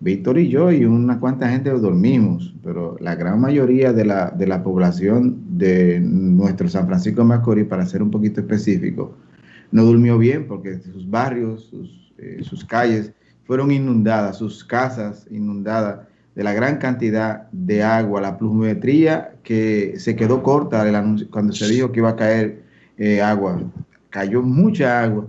Víctor y yo y una cuanta gente dormimos, pero la gran mayoría de la, de la población de nuestro San Francisco de Macorís, para ser un poquito específico, no durmió bien porque sus barrios, sus, eh, calles fueron inundadas, sus casas inundadas de la gran cantidad de agua, la pluviometría que se quedó corta cuando se dijo que iba a caer eh, agua. Cayó mucha agua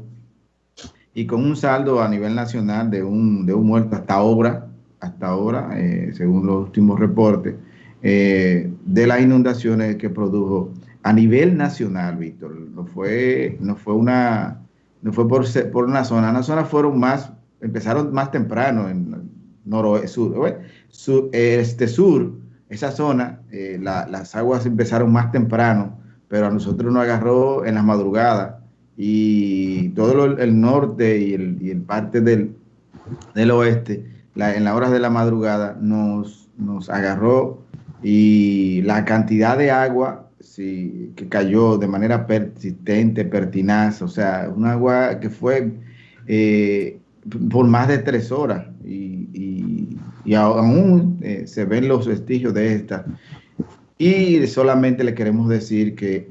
y con un saldo a nivel nacional de un, de un muerto hasta ahora, hasta ahora, eh, según los últimos reportes, eh, de las inundaciones que produjo a nivel nacional, Víctor. No fue, no fue una, no fue por, por una zona, las zonas fueron más, empezaron más temprano en noroeste, sur, sur este sur, esa zona, eh, las aguas empezaron más temprano, pero a nosotros nos agarró en las madrugadas y todo el norte y el, parte del, oeste, en las horas de la madrugada, nos, nos agarró y la cantidad de agua sí, que cayó de manera persistente, pertinaz, o sea, un agua que fue eh, por más de tres horas y, aún eh, se ven los vestigios de esta. Y solamente le queremos decir que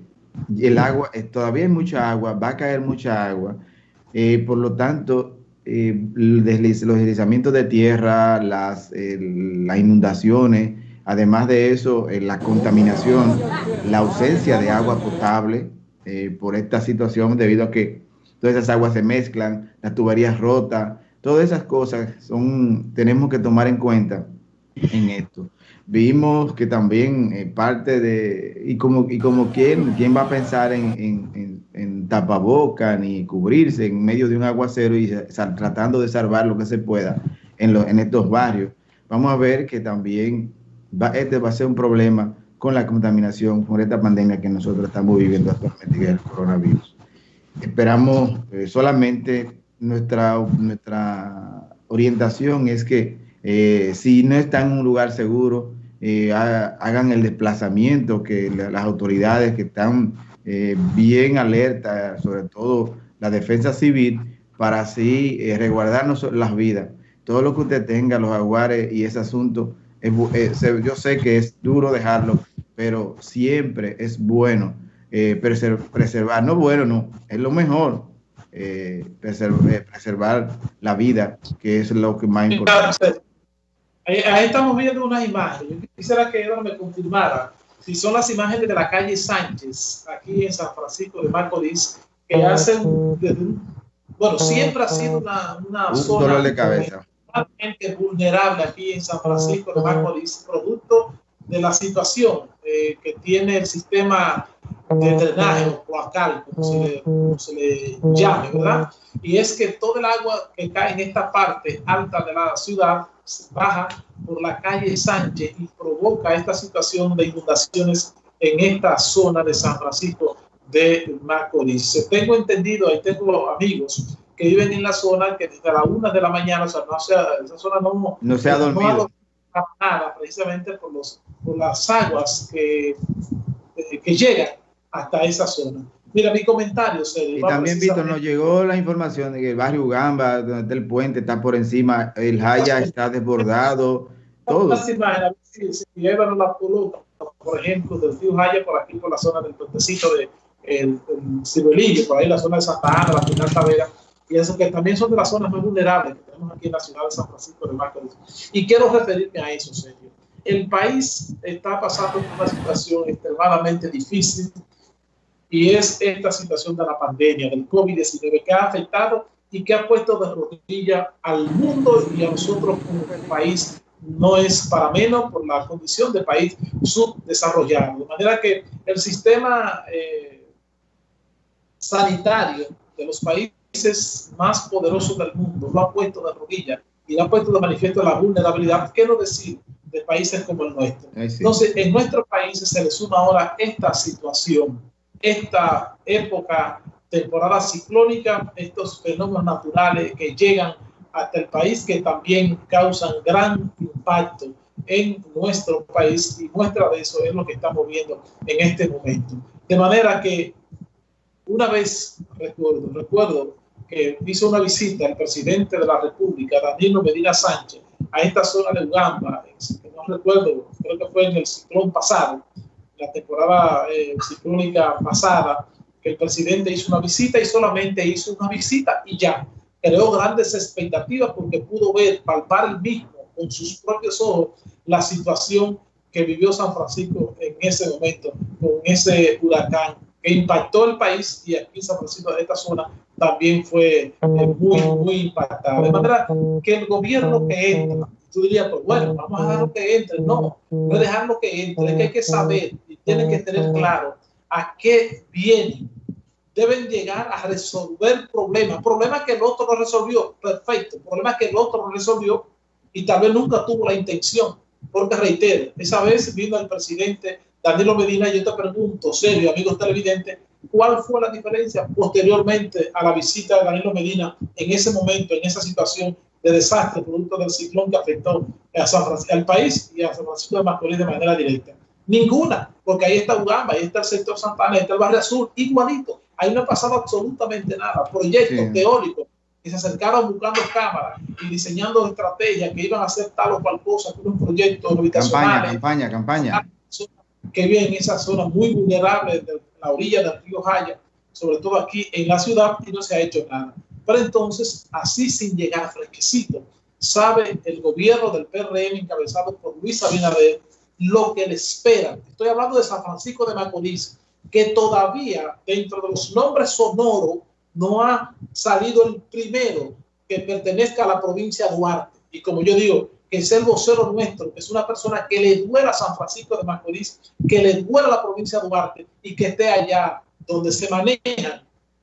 el agua, eh, todavía hay mucha agua, va a caer mucha agua, por lo tanto, los deslizamientos de tierra, las, las inundaciones, Además de eso, eh, la contaminación, la ausencia de agua potable eh, por esta situación debido a que todas esas aguas se mezclan, las tuberías rotas, todas esas cosas son, tenemos que tomar en cuenta en esto. Vimos que también eh, parte de, y como, y como quién, quién va a pensar en, en, en, tapaboca ni cubrirse en medio de un aguacero y tratando de salvar lo que se pueda en, en estos barrios. Vamos a ver que también este va a ser un problema con la contaminación, con esta pandemia que nosotros estamos viviendo actualmente, que es el coronavirus. Esperamos eh, solamente nuestra, nuestra orientación es que eh, si no están en un lugar seguro, eh, hagan el desplazamiento, que las autoridades que están bien alertas, sobre todo la defensa civil, para así resguardarnos las vidas. Todo lo que usted tenga, los aguares y ese asunto, eh, yo sé que es duro dejarlo, pero siempre es bueno eh, preservar, no bueno, no, es lo mejor, eh, preservar, la vida, que es lo que más importante. Ahí estamos viendo unas imágenes. Yo quisiera que Eduardo me confirmara si son las imágenes de la calle Sánchez, aquí en San Francisco de Macorís, que hacen, bueno, siempre ha sido una, una zona... Dolor de cabeza. vulnerable aquí en San Francisco de Macorís, producto de la situación eh, que tiene el sistema de drenaje o cloacal, como se, le, llame, ¿verdad? Y es que todo el agua que cae en esta parte alta de la ciudad baja por la calle Sánchez y provoca esta situación de inundaciones en esta zona de San Francisco de Macorís. Tengo entendido, ahí tengo amigos que viven en la zona que desde las una de la mañana, o sea, no sea, esa zona no, no se ha dormido. nada, precisamente por, los, por las aguas que, eh, que llegan hasta esa zona. Mira, mi comentario, Sergio. Y también, Víctor, nos llegó la información de que el barrio Ugamba, donde está el puente, está por encima, el Jaya está desbordado, todo. si, si llevan la pelota, por ejemplo, del río Jaya por aquí, por la zona del puentecito de el, el por ahí la zona de Santa Ana, la final Tavera, y eso que también son de las zonas más vulnerables que tenemos aquí en la ciudad de San Francisco de Macorís. Y quiero referirme a eso, Sergio. El país está pasando por una situación extremadamente difícil y es esta situación de la pandemia, del COVID-19, que ha afectado y que ha puesto de rodilla al mundo y a nosotros como país no es para menos por la condición de país subdesarrollado. De manera que el sistema eh, sanitario de los países más poderosos del mundo lo han puesto de rodillas y lo han puesto de manifiesto la vulnerabilidad, ¿qué no decir de países como el nuestro? Entonces, en nuestros países se le suma ahora esta situación, esta época, temporada ciclónica, estos fenómenos naturales que llegan hasta el país que también causan gran impacto en nuestro país y muestra de eso es lo que estamos viendo en este momento. De manera que una vez recuerdo, recuerdo que hizo una visita el presidente de la República, Danilo Medina Sánchez, a esta zona de Ugamba, no recuerdo, creo que fue en el ciclón pasado, la temporada eh, ciclónica pasada, que el presidente hizo una visita y solamente hizo una visita y ya creó grandes expectativas porque pudo ver, palpar el mismo con sus propios ojos la situación que vivió San Francisco en ese momento, con ese huracán que impactó el país y aquí San Francisco, de esta zona, también fue eh, muy, muy impactada. De manera que el gobierno que entra, tú dirías, pues bueno, vamos a dejarlo que entre. No, no es dejarlo que entre, es que hay que saber y tienen que tener claro a qué vienen. Deben llegar a resolver problemas, problemas que el otro no resolvió, perfecto, problemas que el otro no resolvió y tal vez nunca tuvo la intención. Porque reitero, esa vez vino el presidente Danilo Medina, yo te pregunto, serio, amigos televidentes, ¿cuál fue la diferencia posteriormente a la visita de Danilo Medina en ese momento, en esa situación de desastre producto del ciclón que afectó a San Francisco, al país y a San Francisco de Macorís de manera directa? Ninguna, porque ahí está Ugamba, ahí está el sector Santana, ahí está el barrio azul, igualito. Ahí no ha pasado absolutamente nada. Proyectos teóricos que se acercaron buscando cámaras y diseñando estrategias que iban a hacer tal o cual cosa, un proyecto habitacionales. Campaña, campaña, campaña que vive en esa zona muy vulnerable de la orilla del río Jaya, sobre todo aquí en la ciudad, y no se ha hecho nada. Pero entonces, así sin llegar fresquecito, sabe el gobierno del PRM encabezado por Luis Abinader lo que le espera. Estoy hablando de San Francisco de Macorís, que todavía dentro de los nombres sonoros no ha salido el primero que pertenezca a la provincia de Duarte. Y como yo digo, que es el vocero nuestro, que es una persona que le duela a San Francisco de Macorís, que le duela a la provincia de Duarte y que esté allá donde se manejan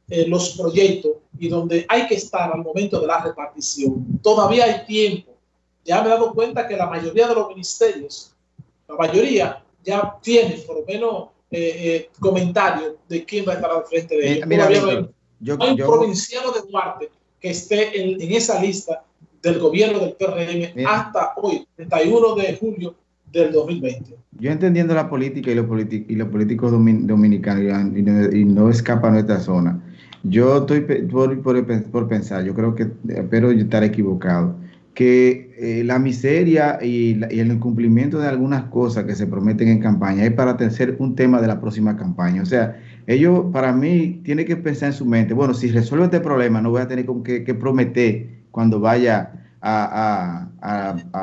eh, los proyectos y donde hay que estar al momento de la repartición. Todavía hay tiempo. Ya me he dado cuenta que la mayoría de los ministerios, la mayoría, ya tienen por lo menos eh, eh, comentarios de quién va a estar al frente de ellos. Mira, yo, hay un provinciano de Duarte que esté en, en esa lista del gobierno del PRM hasta hoy, 31 de julio del 2020. Yo entendiendo la política y los, y los políticos dominicanos y no, escapa a nuestra zona, yo estoy por, por, pensar, yo creo que, espero estar equivocado, que eh, la miseria y, el incumplimiento de algunas cosas que se prometen en campaña es para ser un tema de la próxima campaña. O sea, ellos, para mí, tienen que pensar en su mente, bueno, si resuelvo este problema, no voy a tener que, que prometer cuando vaya a,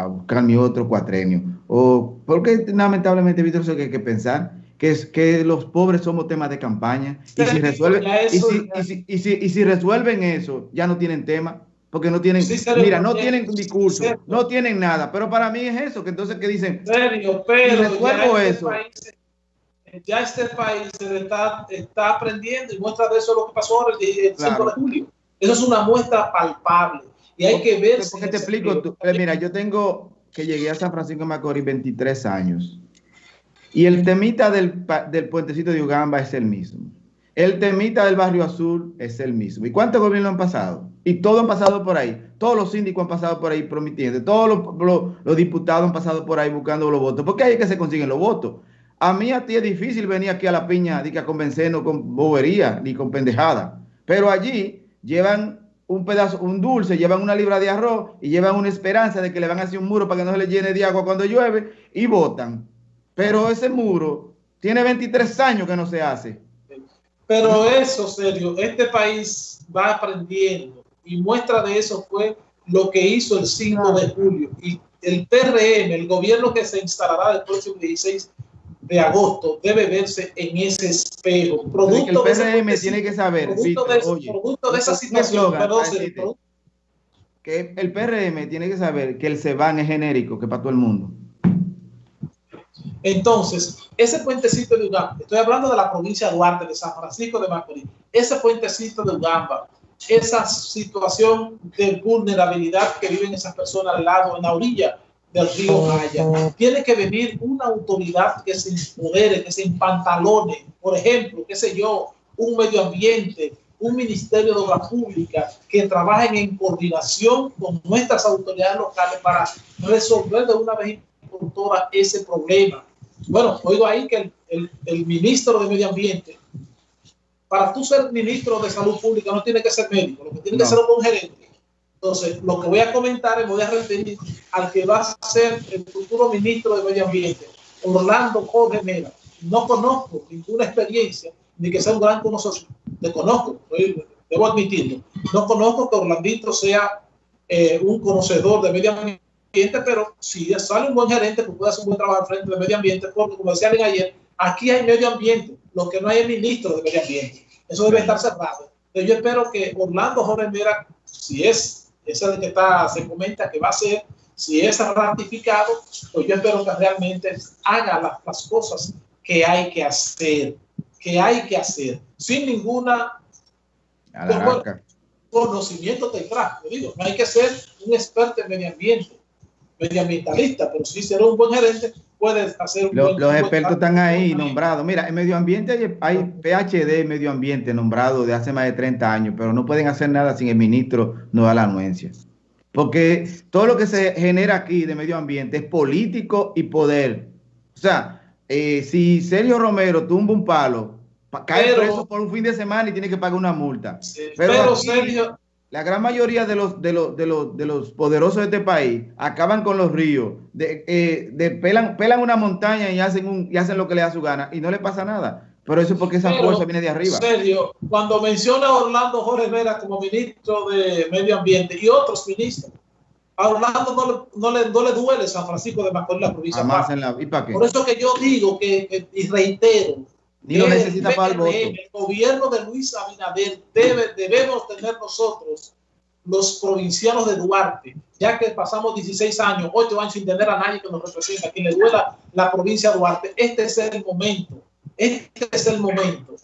buscar mi otro cuatrenio. O porque lamentablemente, Víctor, eso que hay que pensar, que es que los pobres somos temas de campaña. Y si, resuelven, y, si, resuelven eso, ya no tienen tema. Porque no tienen, mira, no tienen discurso, no tienen nada. Pero para mí es eso, que entonces que dicen, serio, pero resuelvo este eso. ya este país está, está aprendiendo y muestra de eso lo que pasó ahora el, 5 de julio. Eso es una muestra palpable y hay que ver. Porque te explico, eh, mira, yo tengo que llegué a San Francisco de Macorís 23 años. Y el temita del, del puentecito de Ugamba es el mismo. El temita del barrio azul es el mismo. ¿Y cuántos gobiernos han pasado? Y todos han pasado por ahí. Todos los síndicos han pasado por ahí prometiendo. Todos los, diputados han pasado por ahí buscando los votos. Porque ahí es que se consiguen los votos. A mí a ti es difícil venir aquí a la piña a convencernos con bobería ni con pendejada. Pero allí llevan un pedazo, un dulce, llevan una libra de arroz y llevan una esperanza de que le van a hacer un muro para que no se le llene de agua cuando llueve y votan. Pero ese muro tiene 23 años que no se hace. Pero eso, serio, este país va aprendiendo y muestra de eso fue lo que hizo el 5 de julio. Y el PRM, el gobierno que se instalará el próximo 16 de agosto debe verse en ese espejo. Producto el PRM tiene que saber, producto, de, esa situación, que el PRM tiene que saber que el CEBAN es genérico, que para todo el mundo. Entonces, ese puentecito de Ugamba, estoy hablando de la provincia de Duarte, de San Francisco de Macorís, ese puentecito de Ugamba, esa situación de vulnerabilidad que viven esas personas al lado, en la orilla del río Maya. Tiene que venir una autoridad que se empodere, que se empantalone, por ejemplo, qué sé yo, un medio ambiente, un ministerio de obras públicas que trabajen en coordinación con nuestras autoridades locales para resolver de una vez por todas ese problema. Bueno, oigo ahí que el, el, ministro de Medio Ambiente, para tú ser ministro de Salud Pública no tiene que ser médico, lo que tiene que ser un gerente Entonces, lo que voy a comentar es, voy a referir al que va a ser el futuro ministro de Medio Ambiente, Orlando Jorge Mera. No conozco ninguna experiencia, ni que sea un gran conocedor. Le conozco, debo admitirlo. No conozco que Orlandito sea eh, un conocedor de medio ambiente, pero si sale un buen gerente, pues puede hacer un buen trabajo frente de medio ambiente, porque como decían ayer, aquí hay medio ambiente, lo que no hay es ministro de medio ambiente. Eso debe estar cerrado. Pero yo espero que Orlando Jorge Mera, si es, es el que está, se comenta que va a ser, si es ratificado, pues yo espero que realmente haga las, cosas que hay que hacer, que hay que hacer, sin ninguna conocimiento detrás. Digo, no hay que ser un experto en medio ambiente, medioambientalista, pero si ser un buen gerente, puedes hacer un Los, los expertos están ahí nombrados. Mira, en medio ambiente hay, PhD en medio ambiente nombrado de hace más de 30 años, pero no pueden hacer nada sin el ministro no da la anuencia. Porque todo lo que se genera aquí de medio ambiente es político y poder. O sea, eh, si Sergio Romero tumba un palo, cae preso por un fin de semana y tiene que pagar una multa. pero, Sergio, la gran mayoría de los, de, los, de, los, de los poderosos de este país acaban con los ríos, de, eh, de pelan, pelan una montaña y hacen, un, y hacen lo que le da su gana y no le pasa nada. Pero eso es porque esa fuerza viene de arriba. Serio, cuando menciona a Orlando Jorge Vera como ministro de Medio Ambiente y otros ministros, a Orlando no le, no le, duele San Francisco de Macorís, la provincia. La, ¿y para qué? Por eso que yo digo que, y reitero, Ni lo necesita para el voto. El gobierno de Luis Abinader debe, debemos tener nosotros, los provincianos de Duarte, ya que pasamos 16 años, 8 años sin tener a nadie que nos represente, a quien le duela la provincia de Duarte. Este es el momento este es el momento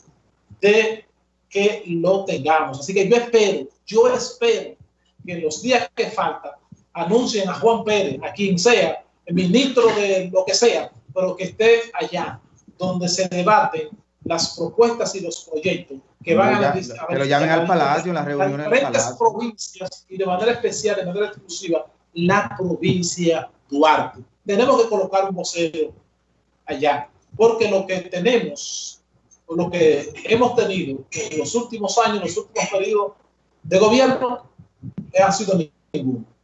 de que lo tengamos. Así que yo espero, yo espero que los días que faltan anuncien a Juan Pérez, a quien sea, el ministro de lo que sea, pero que esté allá, donde se debaten las propuestas y los proyectos que van a, a, llamen al Palacio, las reuniones del Palacio. provincias y de manera especial, de manera exclusiva, la provincia Duarte. Tenemos que colocar un vocero allá porque lo que tenemos, o lo que hemos tenido en los últimos años, los últimos periodos de gobierno, ha sido ninguno.